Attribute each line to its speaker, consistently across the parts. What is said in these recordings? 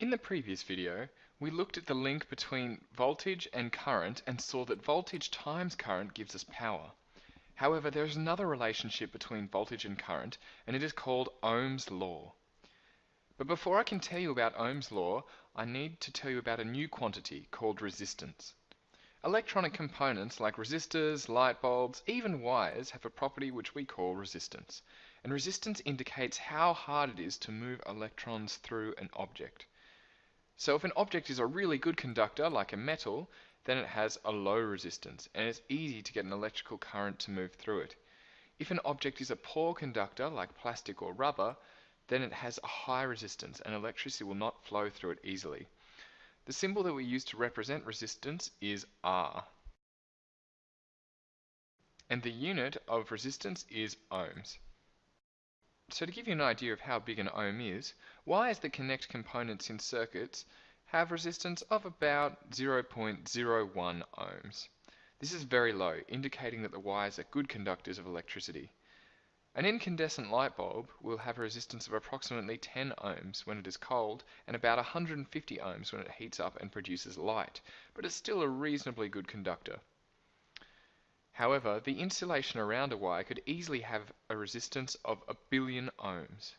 Speaker 1: In the previous video, we looked at the link between voltage and current and saw that voltage times current gives us power. However, there is another relationship between voltage and current, and it is called Ohm's law. But before I can tell you about Ohm's law, I need to tell you about a new quantity called resistance. Electronic components like resistors, light bulbs, even wires have a property which we call resistance. And resistance indicates how hard it is to move electrons through an object. So if an object is a really good conductor, like a metal, then it has a low resistance, and it's easy to get an electrical current to move through it. If an object is a poor conductor, like plastic or rubber, then it has a high resistance, and electricity will not flow through it easily. The symbol that we use to represent resistance is R. And the unit of resistance is ohms. So to give you an idea of how big an ohm is, wires that connect components in circuits have resistance of about 0.01 ohms. This is very low, indicating that the wires are good conductors of electricity. An incandescent light bulb will have a resistance of approximately 10 ohms when it is cold and about 150 ohms when it heats up and produces light, but it's still a reasonably good conductor. However, the insulation around a wire could easily have a resistance of a billion ohms.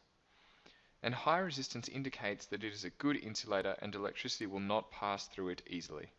Speaker 1: And high resistance indicates that it is a good insulator and electricity will not pass through it easily.